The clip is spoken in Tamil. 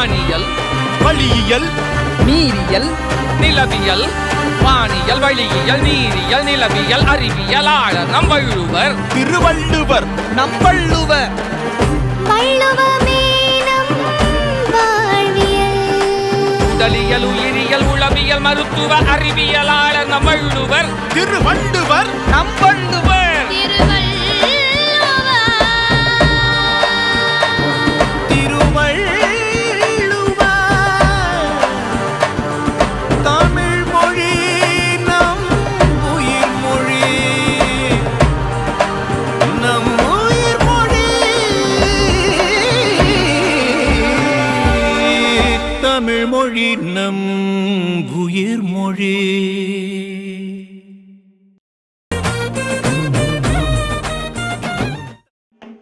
வானியல் வழியியல் நீரியல் நிலவியல் வானியல் வழியியல் நீரியல் நிலவியல் அறிவியல் ஆளர் நம் வள்ளுவர் திருவள்ளுவர் வள்ளுவமேனம் வாழ்வியல். உடலியல் உயிரியல் உளவியல் மருத்துவ அறிவியலாளர் நம் வள்ளுவர் திருவள்ளுவர் நம்பள்ளுவர் திருவள்ளுவர் தமிழ் மொழி நம் உயிர் மொழி